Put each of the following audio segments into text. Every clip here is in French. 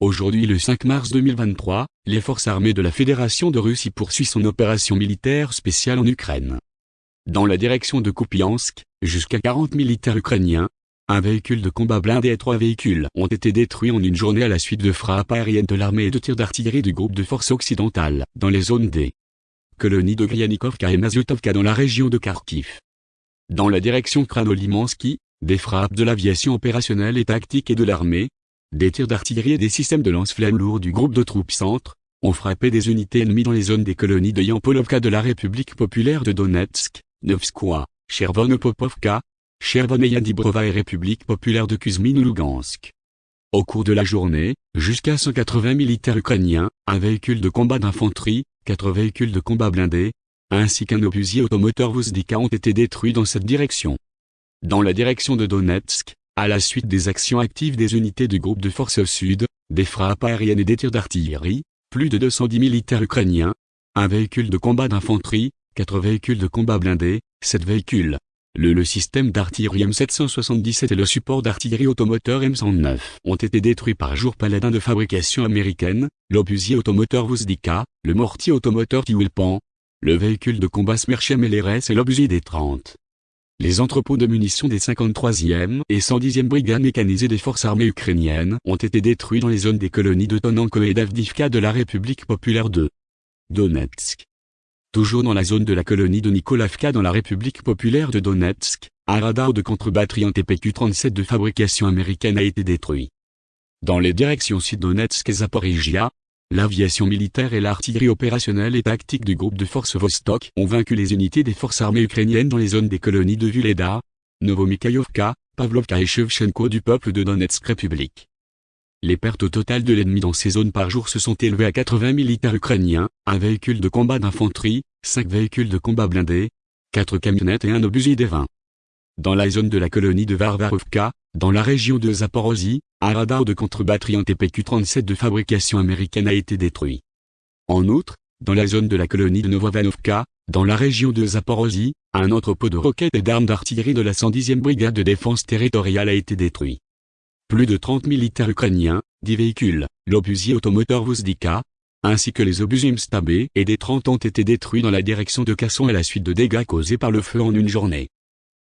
Aujourd'hui le 5 mars 2023, les forces armées de la Fédération de Russie poursuivent son opération militaire spéciale en Ukraine. Dans la direction de Kupiansk, jusqu'à 40 militaires ukrainiens, un véhicule de combat blindé et trois véhicules ont été détruits en une journée à la suite de frappes aériennes de l'armée et de tirs d'artillerie du groupe de forces occidentales, dans les zones D. Colonies de Gryanikovka et Mazutovka dans la région de Kharkiv. Dans la direction Kranolimansky, des frappes de l'aviation opérationnelle et tactique et de l'armée, des tirs d'artillerie et des systèmes de lance-flammes lourds du groupe de troupes centre, ont frappé des unités ennemies dans les zones des colonies de Yampolovka de la République populaire de Donetsk, Novskoye, Chervonopopovka, Chervoneya-Dibrova et République populaire de Kuzmin-Lugansk. Au cours de la journée, jusqu'à 180 militaires ukrainiens, un véhicule de combat d'infanterie, quatre véhicules de combat blindés, ainsi qu'un obusier automoteur Vuzdika ont été détruits dans cette direction. Dans la direction de Donetsk, à la suite des actions actives des unités du groupe de forces sud, des frappes aériennes et des tirs d'artillerie, plus de 210 militaires ukrainiens, un véhicule de combat d'infanterie, quatre véhicules de combat blindés, sept véhicules. Le, système d'artillerie M777 et le support d'artillerie automoteur M109 ont été détruits par jour paladin de fabrication américaine, l'obusier automoteur Vuzdika, le mortier automoteur Tiwilpan, le véhicule de combat Smerchem LRS et l'obusier des 30. Les entrepôts de munitions des 53e et 110e brigades mécanisées des forces armées ukrainiennes ont été détruits dans les zones des colonies de Tonenko et d'Avdivka de la République populaire de Donetsk. Toujours dans la zone de la colonie de Nikolavka dans la République populaire de Donetsk, un radar de contre-batterie en TPQ-37 de fabrication américaine a été détruit. Dans les directions sud-Donetsk et Zaporizhia, L'aviation militaire et l'artillerie opérationnelle et tactique du groupe de forces Vostok ont vaincu les unités des forces armées ukrainiennes dans les zones des colonies de Vuleda, Novomikhaïovka, Pavlovka et Shevchenko du peuple de Donetsk République. Les pertes au total de l'ennemi dans ces zones par jour se sont élevées à 80 militaires ukrainiens, un véhicule de combat d'infanterie, 5 véhicules de combat blindés, 4 camionnettes et un obusier des 20. Dans la zone de la colonie de Varvarovka, dans la région de Zaporozhye, un radar de contre-batterie en TPQ-37 de fabrication américaine a été détruit. En outre, dans la zone de la colonie de Novovanovka, dans la région de Zaporozhye, un entrepôt de roquettes et d'armes d'artillerie de la 110e brigade de défense territoriale a été détruit. Plus de 30 militaires ukrainiens, 10 véhicules, l'obusier automoteur Vuzdika, ainsi que les obusiers Mstab et des 30 ont été détruits dans la direction de Casson à la suite de dégâts causés par le feu en une journée.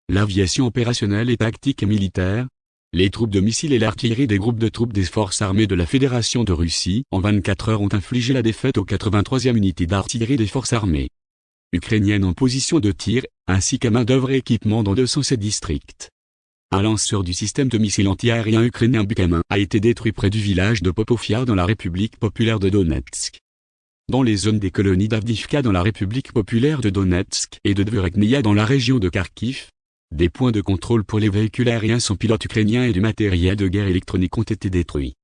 L'aviation opérationnelle et tactique et militaire, les troupes de missiles et l'artillerie des groupes de troupes des forces armées de la Fédération de Russie en 24 heures ont infligé la défaite aux 83e unités d'artillerie des forces armées ukrainiennes en position de tir, ainsi qu'à main-d'œuvre et équipement dans 207 districts. Un lanceur du système de missiles anti-aériens ukrainien Bukamin a été détruit près du village de Popofiar dans la République populaire de Donetsk. Dans les zones des colonies d'Avdivka dans la République populaire de Donetsk et de Dvorekneia dans la région de Kharkiv, des points de contrôle pour les véhicules aériens sans pilote ukrainiens et du matériel de guerre électronique ont été détruits.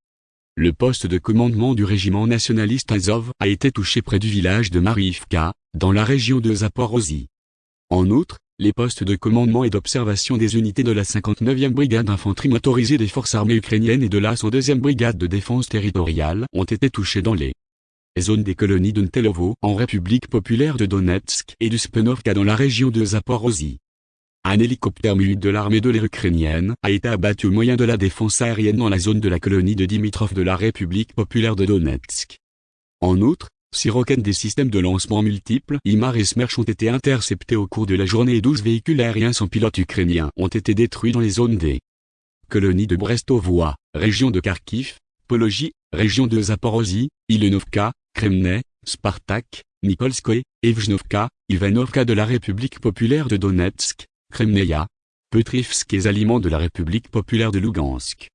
Le poste de commandement du régiment nationaliste Azov a été touché près du village de Mariivka, dans la région de Zaporozhye. En outre, les postes de commandement et d'observation des unités de la 59e brigade d'infanterie motorisée des forces armées ukrainiennes et de la 102e brigade de défense territoriale ont été touchés dans les zones des colonies de Ntelovo en République populaire de Donetsk et du Spenovka dans la région de Zaporozhye. Un hélicoptère mu de l'armée de l'air ukrainienne a été abattu au moyen de la défense aérienne dans la zone de la colonie de Dimitrov de la République populaire de Donetsk. En outre, six roquettes des systèmes de lancement multiples IMAR et Smerch ont été interceptés au cours de la journée et 12 véhicules aériens sans pilote ukrainiens ont été détruits dans les zones des colonies de Brestovoie, région de Kharkiv, Pologie, région de Zaporozhye, Ilenovka, Kremne, Spartak, Nikolskoye, Evgenovka, Ivanovka de la République populaire de Donetsk, Kremneia, Petrivsk et aliments de la République populaire de Lugansk.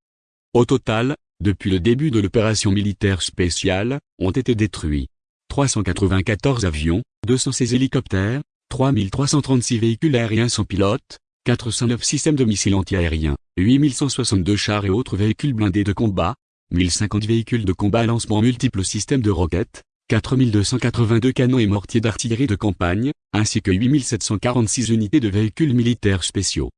Au total, depuis le début de l'opération militaire spéciale, ont été détruits 394 avions, 216 hélicoptères, 3336 véhicules aériens sans pilote, 409 systèmes de missiles antiaériens, 8162 chars et autres véhicules blindés de combat, 1050 véhicules de combat à lancement multiples systèmes de roquettes, 4282 canons et mortiers d'artillerie de campagne, ainsi que 8746 unités de véhicules militaires spéciaux.